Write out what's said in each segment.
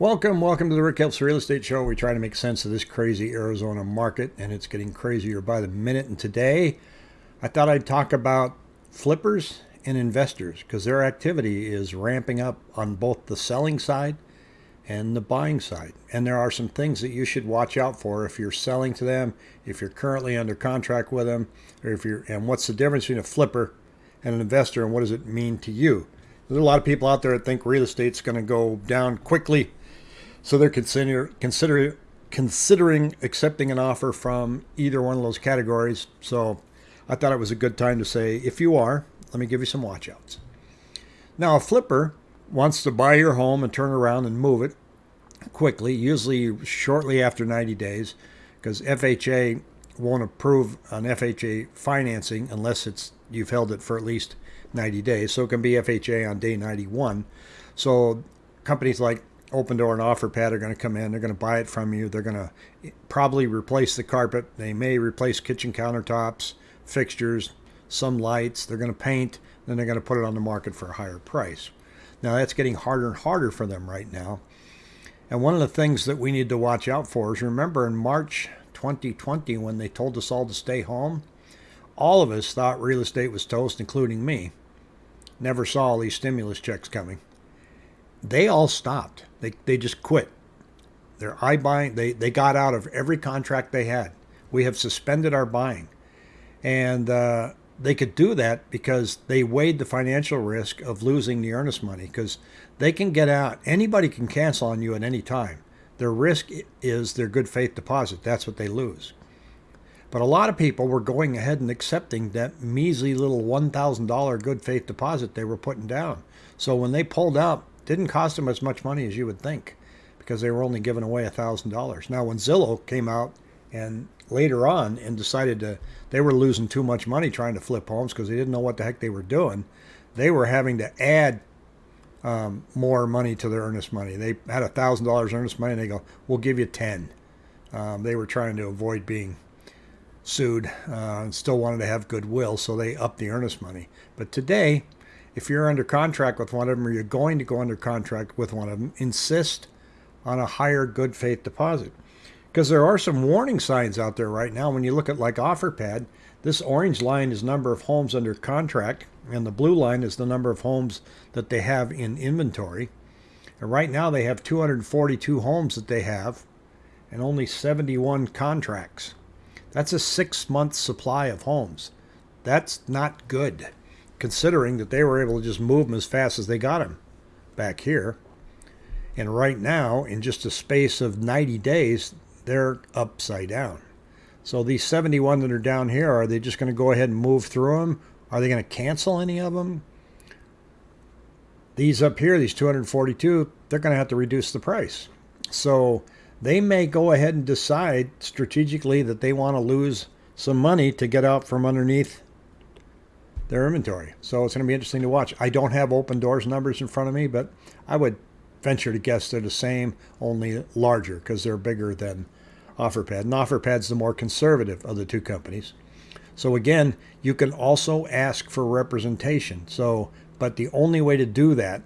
Welcome, welcome to the Rick Helps Real Estate Show. We try to make sense of this crazy Arizona market, and it's getting crazier by the minute. And today, I thought I'd talk about flippers and investors because their activity is ramping up on both the selling side and the buying side. And there are some things that you should watch out for if you're selling to them, if you're currently under contract with them, or if you're and what's the difference between a flipper and an investor, and what does it mean to you? There's a lot of people out there that think real estate's going to go down quickly so they're consider, consider, considering accepting an offer from either one of those categories. So I thought it was a good time to say, if you are, let me give you some watchouts. Now, a flipper wants to buy your home and turn around and move it quickly, usually shortly after 90 days, because FHA won't approve an FHA financing unless it's you've held it for at least 90 days. So it can be FHA on day 91. So companies like Opendoor and OfferPad are going to come in. They're going to buy it from you. They're going to probably replace the carpet. They may replace kitchen countertops, fixtures, some lights. They're going to paint. Then they're going to put it on the market for a higher price. Now that's getting harder and harder for them right now. And one of the things that we need to watch out for is remember in March 2020 when they told us all to stay home, all of us thought real estate was toast, including me. Never saw all these stimulus checks coming they all stopped. They, they just quit. Their iBuying, they, they got out of every contract they had. We have suspended our buying. And uh, they could do that because they weighed the financial risk of losing the earnest money because they can get out. Anybody can cancel on you at any time. Their risk is their good faith deposit. That's what they lose. But a lot of people were going ahead and accepting that measly little $1,000 good faith deposit they were putting down. So when they pulled out, didn't cost them as much money as you would think because they were only giving away a $1,000. Now, when Zillow came out and later on and decided to, they were losing too much money trying to flip homes because they didn't know what the heck they were doing, they were having to add um, more money to their earnest money. They had a thousand dollars earnest money, and they go, "We'll give you 10." Um, they were trying to avoid being sued uh, and still wanted to have goodwill, so they upped the earnest money. But today, if you're under contract with one of them or you're going to go under contract with one of them, insist on a higher good faith deposit. Because there are some warning signs out there right now. When you look at like OfferPad, this orange line is number of homes under contract, and the blue line is the number of homes that they have in inventory. And right now they have 242 homes that they have and only 71 contracts. That's a six month supply of homes. That's not good considering that they were able to just move them as fast as they got them back here. And right now, in just a space of 90 days, they're upside down. So these 71 that are down here, are they just going to go ahead and move through them? Are they going to cancel any of them? These up here, these 242, they're going to have to reduce the price. So they may go ahead and decide strategically that they want to lose some money to get out from underneath their inventory. So it's going to be interesting to watch. I don't have Opendoor's numbers in front of me, but I would venture to guess they're the same, only larger because they're bigger than OfferPad. And OfferPad's the more conservative of the two companies. So again, you can also ask for representation. So, but the only way to do that,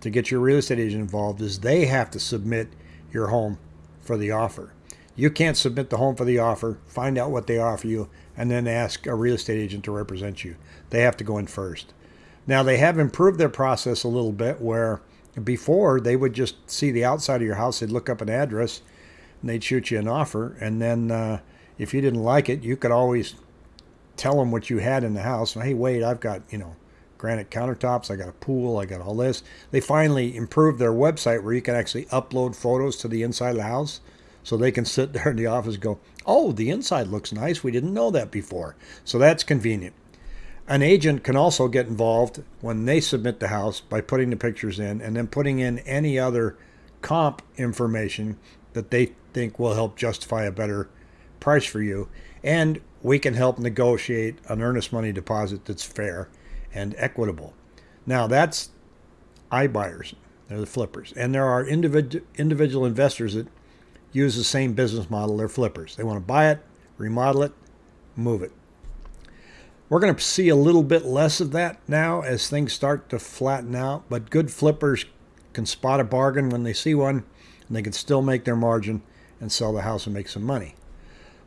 to get your real estate agent involved, is they have to submit your home for the offer. You can't submit the home for the offer, find out what they offer you, and then ask a real estate agent to represent you. They have to go in first. Now, they have improved their process a little bit where before they would just see the outside of your house, they'd look up an address, and they'd shoot you an offer. And then uh, if you didn't like it, you could always tell them what you had in the house. Hey, wait, I've got, you know, granite countertops, I got a pool, I got all this. They finally improved their website where you can actually upload photos to the inside of the house. So they can sit there in the office and go, oh, the inside looks nice. We didn't know that before. So that's convenient. An agent can also get involved when they submit the house by putting the pictures in and then putting in any other comp information that they think will help justify a better price for you. And we can help negotiate an earnest money deposit that's fair and equitable. Now, that's iBuyers, they're the flippers. And there are individ- individual investors that use the same business model. They're flippers. They want to buy it, remodel it, move it. We're going to see a little bit less of that now as things start to flatten out, but good flippers can spot a bargain when they see one and they can still make their margin and sell the house and make some money.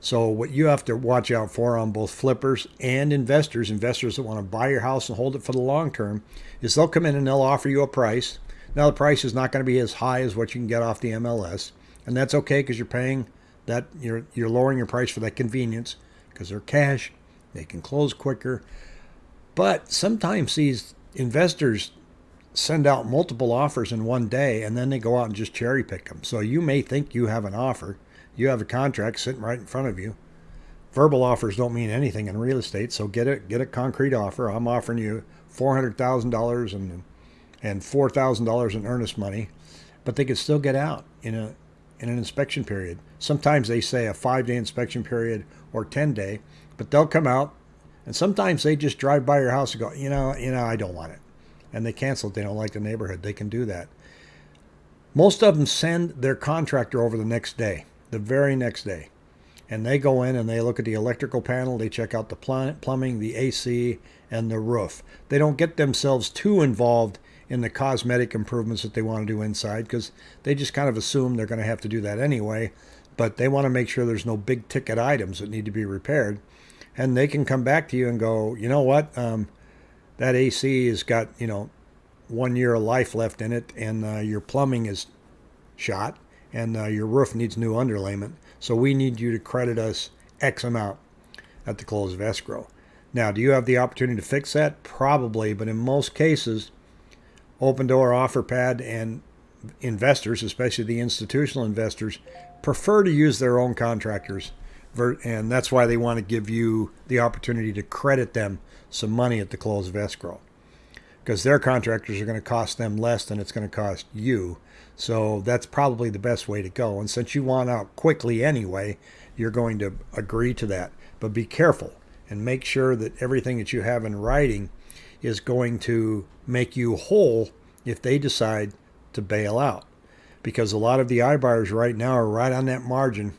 So what you have to watch out for on both flippers and investors, investors that want to buy your house and hold it for the long term, is they'll come in and they'll offer you a price. Now the price is not going to be as high as what you can get off the MLS, and that's okay because you're paying that you're you're lowering your price for that convenience because they're cash, they can close quicker. But sometimes these investors send out multiple offers in one day and then they go out and just cherry pick them. So you may think you have an offer you have a contract sitting right in front of you. Verbal offers don't mean anything in real estate, so get it get a concrete offer. I'm offering you four hundred thousand dollars and and four thousand dollars in earnest money, but they could still get out in a in an inspection period. Sometimes they say a five day inspection period or ten day, but they'll come out and sometimes they just drive by your house and go, you know, you know, I don't want it. And they cancel it. They don't like the neighborhood. They can do that. Most of them send their contractor over the next day the very next day. And they go in and they look at the electrical panel, they check out the plumbing, the AC, and the roof. They don't get themselves too involved in the cosmetic improvements that they want to do inside because they just kind of assume they're going to have to do that anyway. But they want to make sure there's no big ticket items that need to be repaired. And they can come back to you and go, you know what? Um, that AC has got, you know, one year of life left in it, and uh, your plumbing is shot and uh, your roof needs new underlayment. So we need you to credit us X amount at the close of escrow. Now, do you have the opportunity to fix that? Probably, but in most cases, Opendoor OfferPad and investors, especially the institutional investors, prefer to use their own contractors. And that's why they want to give you the opportunity to credit them some money at the close of escrow. Because their contractors are going to cost them less than it's going to cost you so that's probably the best way to go. And since you want out quickly anyway, you're going to agree to that. But be careful and make sure that everything that you have in writing is going to make you whole if they decide to bail out. Because a lot of the iBuyers right now are right on that margin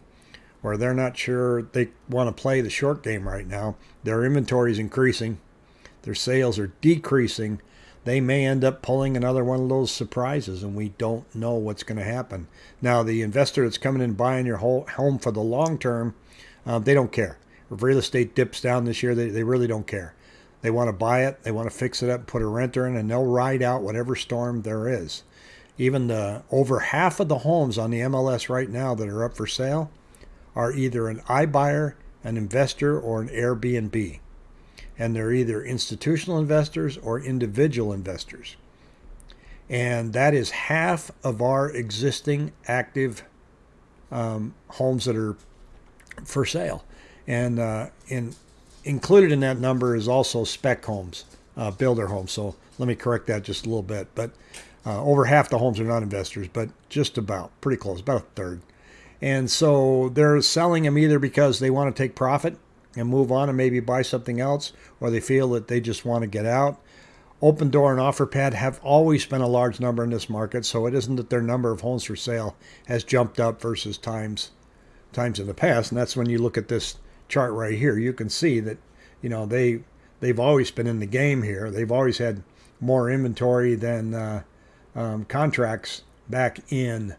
where they're not sure they want to play the short game right now. Their inventory is increasing, their sales are decreasing, they may end up pulling another one of those surprises and we don't know what's going to happen. Now, the investor that's coming in buying your whole home for the long term, uh, they don't care. If real estate dips down this year, they, they really don't care. They want to buy it, they want to fix it up, put a renter in, and they'll ride out whatever storm there is. Even the over half of the homes on the MLS right now that are up for sale are either an iBuyer, an investor, or an Airbnb and they're either institutional investors or individual investors. And that is half of our existing active um, homes that are for sale. And uh, in, included in that number is also spec homes, uh, builder homes. So let me correct that just a little bit. But uh, over half the homes are not investors, but just about, pretty close, about a third. And so they're selling them either because they want to take profit and move on and maybe buy something else, or they feel that they just want to get out. Opendoor and OfferPad have always been a large number in this market, so it isn't that their number of homes for sale has jumped up versus times times in the past. And that's when you look at this chart right here, you can see that you know they they've always been in the game here. They've always had more inventory than uh, um, contracts back in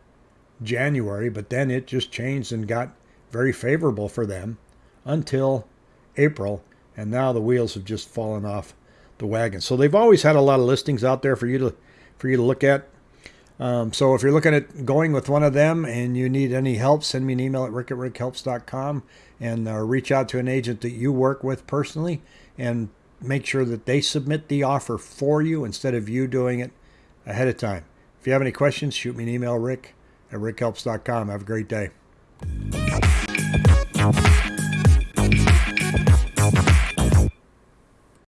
January, but then it just changed and got very favorable for them until April, and now the wheels have just fallen off the wagon. So they've always had a lot of listings out there for you to for you to look at. Um, so if you're looking at going with one of them and you need any help, send me an email at rick at rickhelps.com and uh, reach out to an agent that you work with personally and make sure that they submit the offer for you instead of you doing it ahead of time. If you have any questions, shoot me an email, rick at rickhelps.com. Have a great day.